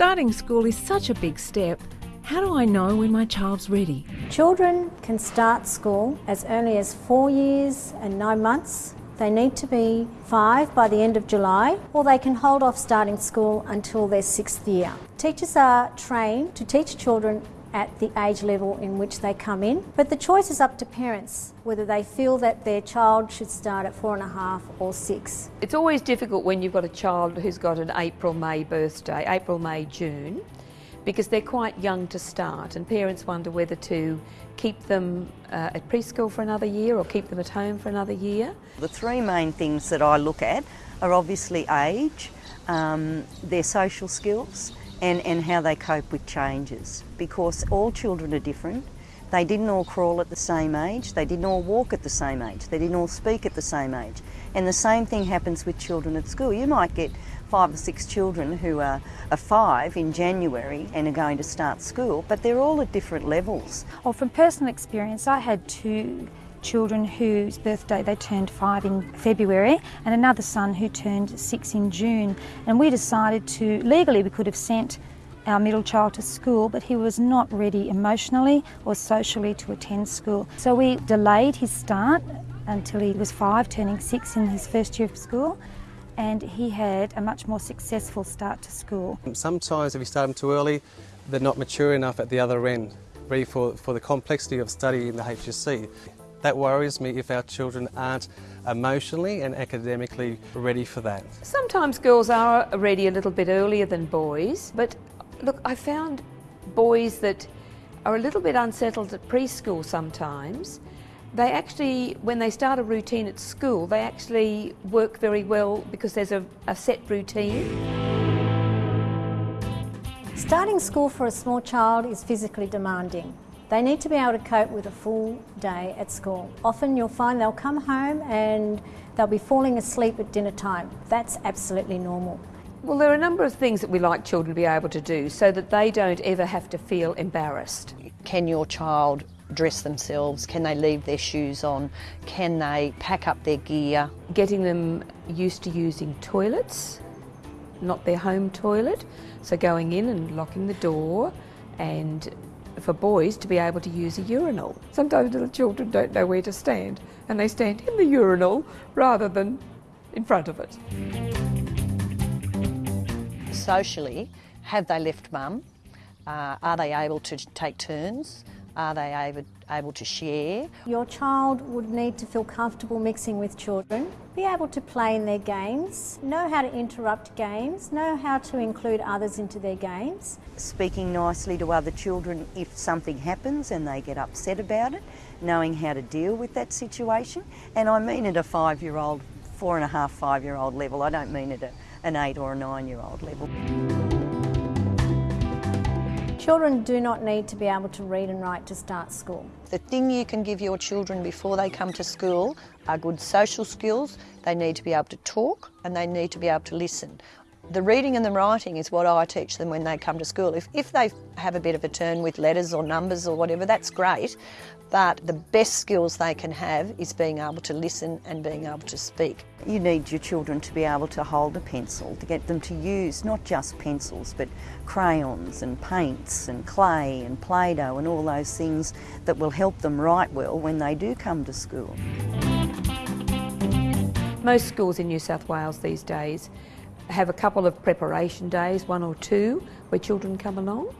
Starting school is such a big step. How do I know when my child's ready? Children can start school as early as four years and nine months. They need to be five by the end of July, or they can hold off starting school until their sixth year. Teachers are trained to teach children at the age level in which they come in. But the choice is up to parents whether they feel that their child should start at four and a half or six. It's always difficult when you've got a child who's got an April, May birthday, April, May, June, because they're quite young to start, and parents wonder whether to keep them uh, at preschool for another year or keep them at home for another year. The three main things that I look at are obviously age, um, their social skills, and, and how they cope with changes because all children are different. They didn't all crawl at the same age, they didn't all walk at the same age, they didn't all speak at the same age. And the same thing happens with children at school. You might get five or six children who are, are five in January and are going to start school, but they're all at different levels. Well, from personal experience, I had two children whose birthday they turned five in February and another son who turned six in June. And we decided to, legally, we could have sent our middle child to school, but he was not ready emotionally or socially to attend school. So we delayed his start until he was five, turning six in his first year of school. And he had a much more successful start to school. Sometimes, if you start them too early, they're not mature enough at the other end, ready for, for the complexity of study in the HSC. That worries me if our children aren't emotionally and academically ready for that. Sometimes girls are ready a little bit earlier than boys, but look, I found boys that are a little bit unsettled at preschool sometimes. They actually, when they start a routine at school, they actually work very well because there's a, a set routine. Starting school for a small child is physically demanding. They need to be able to cope with a full day at school. Often you'll find they'll come home and they'll be falling asleep at dinner time. That's absolutely normal. Well, there are a number of things that we like children to be able to do so that they don't ever have to feel embarrassed. Can your child dress themselves? Can they leave their shoes on? Can they pack up their gear? Getting them used to using toilets, not their home toilet. So going in and locking the door and for boys to be able to use a urinal. Sometimes little children don't know where to stand and they stand in the urinal rather than in front of it. Socially, have they left mum? Uh, are they able to take turns? Are they able, able to share? Your child would need to feel comfortable mixing with children, be able to play in their games, know how to interrupt games, know how to include others into their games. Speaking nicely to other children if something happens and they get upset about it, knowing how to deal with that situation. And I mean at a five year old, four and a half, five year old level, I don't mean at a, an eight or a nine year old level. Children do not need to be able to read and write to start school. The thing you can give your children before they come to school are good social skills. They need to be able to talk and they need to be able to listen. The reading and the writing is what I teach them when they come to school. If, if they have a bit of a turn with letters or numbers or whatever, that's great. But the best skills they can have is being able to listen and being able to speak. You need your children to be able to hold a pencil, to get them to use not just pencils, but crayons and paints and clay and Play-Doh and all those things that will help them write well when they do come to school. Most schools in New South Wales these days have a couple of preparation days, one or two, where children come along.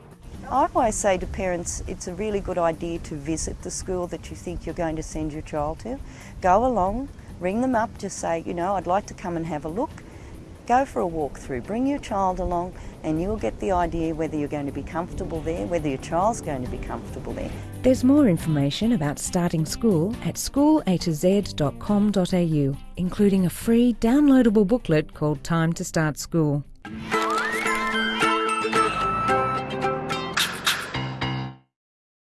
I always say to parents it's a really good idea to visit the school that you think you're going to send your child to. Go along, ring them up, just say, you know, I'd like to come and have a look. Go for a walk through, bring your child along, and you'll get the idea whether you're going to be comfortable there, whether your child's going to be comfortable there. There's more information about starting school at schoolatoz.com.au, including a free downloadable booklet called Time to Start School.